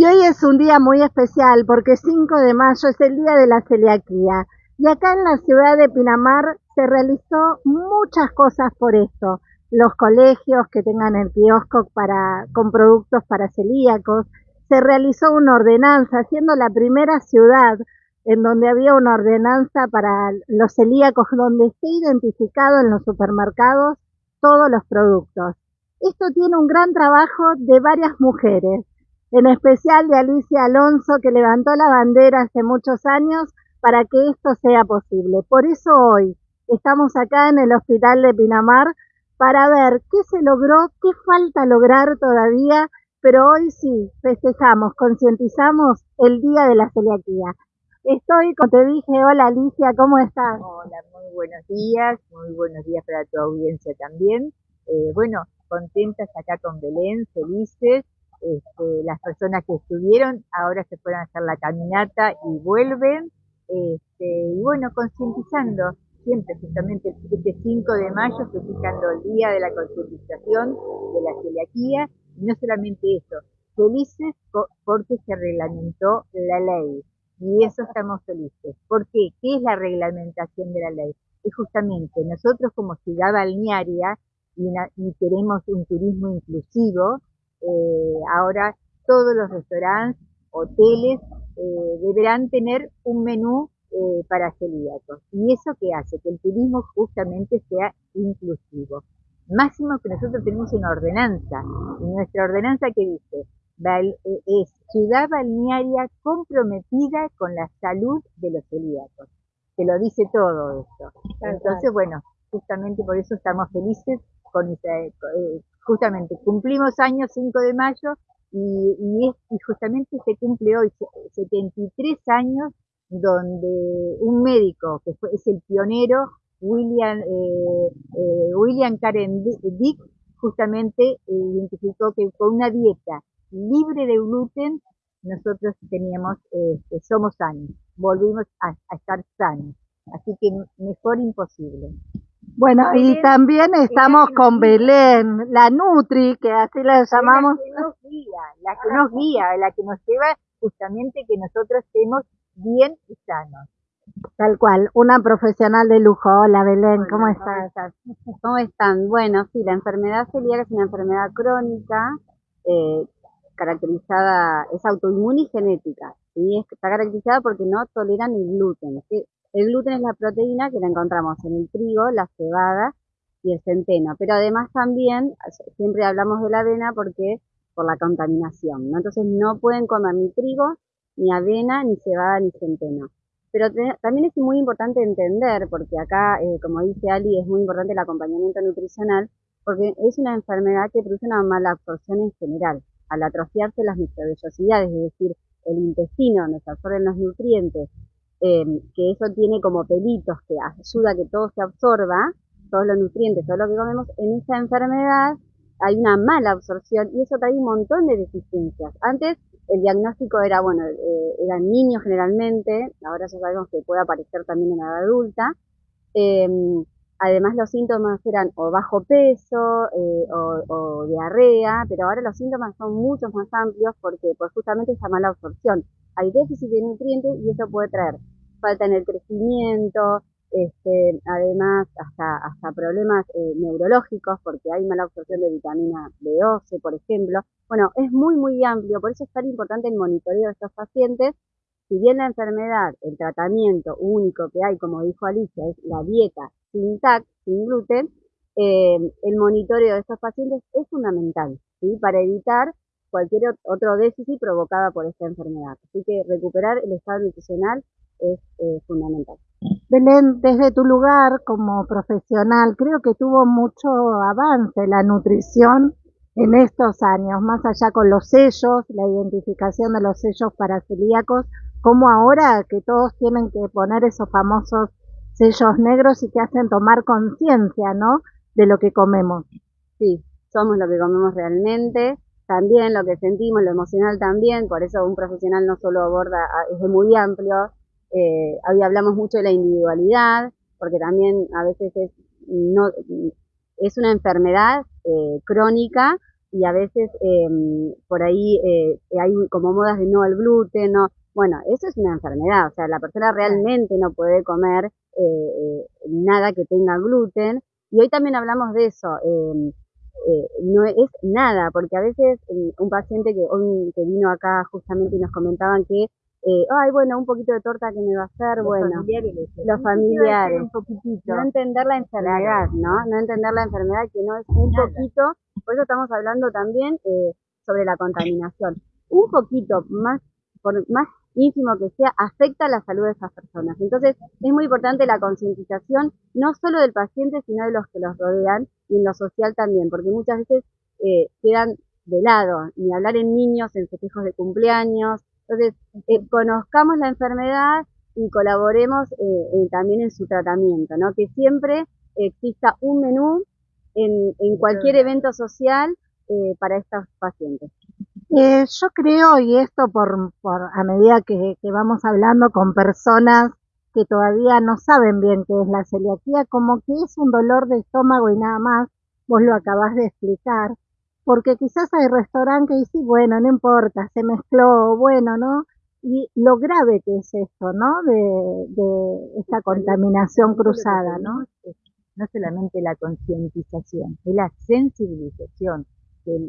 Y hoy es un día muy especial porque 5 de mayo es el día de la celiaquía. Y acá en la ciudad de Pinamar se realizó muchas cosas por esto. Los colegios que tengan el kiosco para, con productos para celíacos. Se realizó una ordenanza, siendo la primera ciudad en donde había una ordenanza para los celíacos, donde esté identificado en los supermercados todos los productos. Esto tiene un gran trabajo de varias mujeres, en especial de Alicia Alonso, que levantó la bandera hace muchos años para que esto sea posible. Por eso hoy estamos acá en el Hospital de Pinamar para ver qué se logró, qué falta lograr todavía, pero hoy sí festejamos, concientizamos el Día de la Celiaquía. Estoy, como te dije, hola Alicia, ¿cómo estás? Hola, muy buenos días, muy buenos días para tu audiencia también. Eh, bueno, contentas acá con Belén, felices. Este, las personas que estuvieron ahora se pueden hacer la caminata y vuelven. Este, y bueno, concientizando siempre, justamente este 5 de mayo, fijando el día de la concientización de la celiaquía. Y no solamente eso, felices porque se reglamentó la ley y eso estamos felices. ¿Por qué? ¿Qué es la reglamentación de la ley? Es justamente nosotros como ciudad balnearia y, queremos un turismo inclusivo, eh, ahora todos los restaurantes, hoteles eh, deberán tener un menú eh, para celíacos. ¿Y eso qué hace? Que el turismo justamente sea inclusivo. Máximo que nosotros tenemos una ordenanza. Y nuestra ordenanza que dice, eh, es ciudad balnearia comprometida con la salud de los celíacos. Se lo dice todo esto. Entonces, bueno, justamente por eso estamos felices con eh, justamente cumplimos años 5 de mayo y, y, justamente se cumple hoy 73 años donde un médico que fue, es el pionero William eh, William Karen Dick justamente identificó que con una dieta libre de gluten, nosotros teníamos, este, somos sanos, volvimos a, estar sanos. Así que mejor imposible. Bueno, y también estamos con Belén, la Nutri, que así la llamamos. La que nos guía, la que nos guía, la que nos lleva justamente que nosotros estemos bien y sanos. Tal cual, una profesional de lujo. Hola Belén, ¿cómo estás? ¿Cómo están? Bueno, sí, la enfermedad celíaca es una enfermedad crónica eh, caracterizada, es autoinmune y genética, ¿sí? está caracterizada porque no toleran el gluten. El gluten es la proteína que la encontramos en el trigo, la cebada y el centeno, pero además también, siempre hablamos de la avena porque por la contaminación, ¿no? Entonces no pueden comer ni trigo, ni avena, ni cebada, ni centeno. Pero también es muy importante entender, porque acá, eh, como dice Ali, es muy importante el acompañamiento nutricional, porque es una enfermedad que produce una mala absorción en general al atrofiarse las microvellosidades, es decir, el intestino donde se absorben los nutrientes, eh, que eso tiene como pelitos que ayuda a que todo se absorba, todos los nutrientes, todo lo que comemos, en esa enfermedad hay una mala absorción y eso trae un montón de deficiencias. Antes el diagnóstico era, bueno, eh, eran niños generalmente, ahora ya sabemos que puede aparecer también en la edad adulta, eh, Además los síntomas eran o bajo peso eh, o, diarrea, pero ahora los síntomas son mucho más amplios porque pues justamente esa mala absorción. Hay déficit de nutrientes y eso puede traer falta en el crecimiento, este, además hasta, hasta problemas eh, neurológicos porque hay mala absorción de vitamina B12, por ejemplo. Bueno, es muy, muy amplio, por eso es tan importante el monitoreo de estos pacientes si bien la enfermedad, el tratamiento único que hay, como dijo Alicia, es la dieta sin TAC, sin gluten, eh, el monitoreo de estos pacientes es fundamental, ¿sí? Para evitar cualquier otro déficit provocada por esta enfermedad. Así que recuperar el estado nutricional es eh, fundamental. Belén, desde tu lugar como profesional, creo que tuvo mucho avance la nutrición en estos años, más allá con los sellos, la identificación de los sellos para celíacos, como ahora que todos tienen que poner esos famosos sellos negros y que hacen tomar conciencia, ¿no? De lo que comemos. Sí, somos lo que comemos realmente, también lo que sentimos, lo emocional también, por eso un profesional no solo aborda, es muy amplio, eh, hoy hablamos mucho de la individualidad, porque también a veces es, no, es una enfermedad eh, crónica y a veces em, por ahí eh, hay como modas de no al gluten, no. Bueno, eso es una enfermedad, o sea, la persona realmente no puede comer eh, eh, nada que tenga gluten. Y hoy también hablamos de eso. Em, no es nada, porque a veces un paciente que hoy que vino acá justamente y nos comentaban que eh, ay, bueno, un poquito de torta que me va a hacer, bueno, los familiares, un poquitito. no entender la enfermedad, ¿no? No entender la enfermedad que no es un poquito, por eso estamos hablando también eh, sobre la contaminación. Un poquito más, por más ínfimo que sea, afecta la salud de esas personas. Entonces, es muy importante la concientización, no solo del paciente, sino de los que los rodean y en lo social también, porque muchas veces eh, quedan de lado, ni hablar en niños, en festejos de cumpleaños, entonces, eh, conozcamos la enfermedad y colaboremos eh, también en su tratamiento, ¿no? Que siempre exista un menú en, en cualquier evento social eh, para estos pacientes. Yo creo, y esto por, por a medida que, que vamos hablando con personas que todavía no saben bien qué es la celiaquía, como que es un dolor de estómago y nada más, vos lo acabás de explicar, porque quizás hay restaurantes que dicen, bueno, no importa, se mezcló, bueno, ¿no? Y lo grave que es esto, ¿no? De, de esta contaminación cruzada, ¿no? No solamente la concientización, es la sensibilización,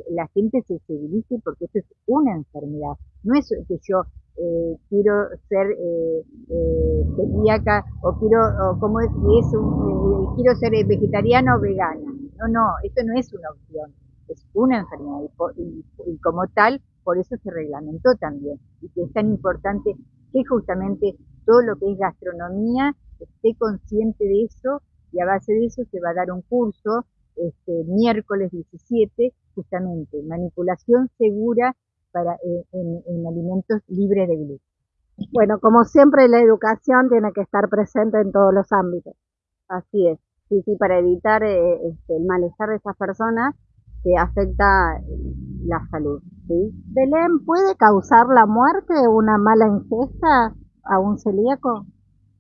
la gente se sensibilice porque esto es una enfermedad, no es que yo eh, quiero ser eh, eh, celíaca o quiero, o como es, es un, eh, quiero ser vegetariana o vegana. No, no, esto no es una opción es una enfermedad y, como tal, por eso se reglamentó también. Y que es tan importante que justamente todo lo que es gastronomía esté consciente de eso y a base de eso se va a dar un curso este, miércoles 17, justamente, manipulación segura para eh, en, alimentos libres de gluten. Bueno, como siempre la educación tiene que estar presente en todos los ámbitos. Así es, sí, sí, para evitar eh, este, el malestar de esas personas que afecta la salud. ¿sí? Belén, ¿puede causar la muerte una mala ingesta a un celíaco?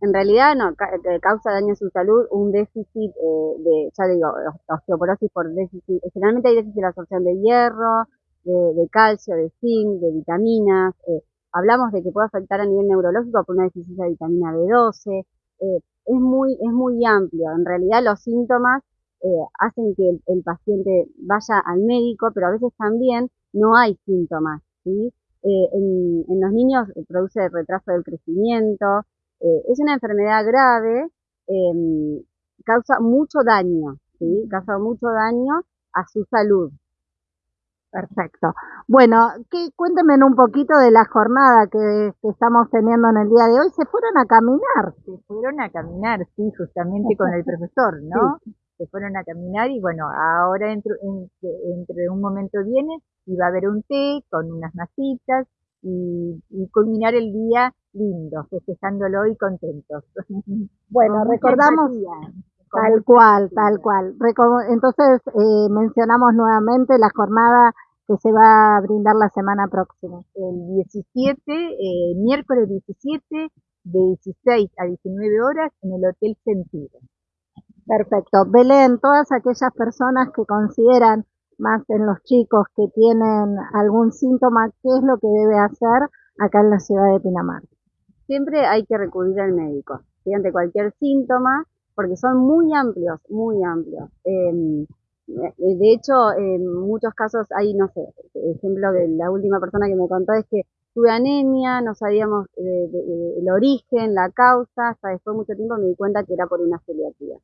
En realidad no, eh, causa daño a su salud un déficit eh, de, ya digo, osteoporosis por déficit, generalmente hay déficit de absorción de hierro, de, calcio, de zinc, de vitaminas, eh, hablamos de que puede afectar a nivel neurológico por una deficiencia de vitamina B12, es muy, es muy amplio, en realidad los síntomas eh, hacen que el, paciente vaya al médico, pero a veces también no hay síntomas. ¿sí? Eh, en, los niños produce retraso del crecimiento, eh, es una enfermedad grave, em, causa mucho daño, ¿sí? causa mucho daño a su salud. Perfecto. Bueno, que, cuéntenme un poquito de la jornada que, estamos teniendo en el día de hoy. ¿Se fueron a caminar? Se fueron a caminar, sí, justamente con el profesor, ¿no? se fueron a caminar y bueno, ahora dentro, entre un momento viene y va a haber un té con unas masitas y, culminar el día lindo, festejándolo y contentos. Bueno, recordamos tal cual, tal cual. Entonces eh, mencionamos nuevamente la jornada que se va a brindar la semana próxima. El 17, eh, miércoles 17, de 16 a 19 horas en el Hotel Sentido. Perfecto. Belén, todas aquellas personas que consideran más en los chicos que tienen algún síntoma, ¿qué es lo que debe hacer acá en la ciudad de Pinamar? Siempre hay que recurrir al médico, ante cualquier síntoma, porque son muy amplios, muy amplios. Em, eh, de hecho, en muchos casos hay, no sé, ejemplo de la última persona que me contó es que tuve anemia, no sabíamos el origen, la causa, hasta después de mucho tiempo me di cuenta que era por una celiaquía.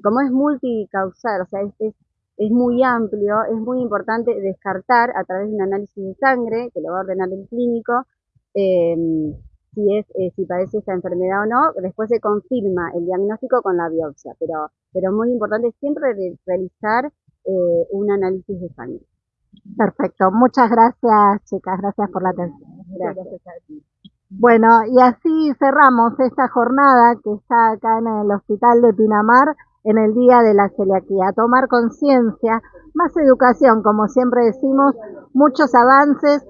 Como es multicausal, o sea, es, es, muy amplio, es muy importante descartar a través de un análisis de sangre, que lo va a ordenar el clínico, em, si es eh, si padece esta enfermedad o no, después se confirma el diagnóstico con la biopsia, pero pero muy importante siempre realizar eh, un análisis de sangre. Perfecto, muchas gracias chicas, gracias por la atención. Gracias. Bueno, y así cerramos esta jornada que está acá en el Hospital de Pinamar en el Día de la Celiaquía. Tomar conciencia, más educación, como siempre decimos, muchos avances.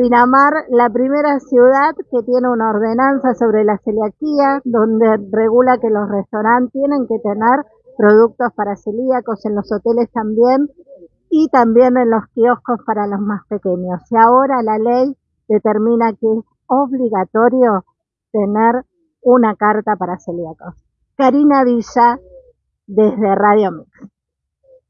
Pinamar, la primera ciudad que tiene una ordenanza sobre la celiaquía, donde regula que los restaurantes tienen que tener productos para celíacos, en los hoteles también, y también en los kioscos para los más pequeños. Y ahora la ley determina que es obligatorio tener una carta para celíacos. Karina Villa, desde Radio Mix.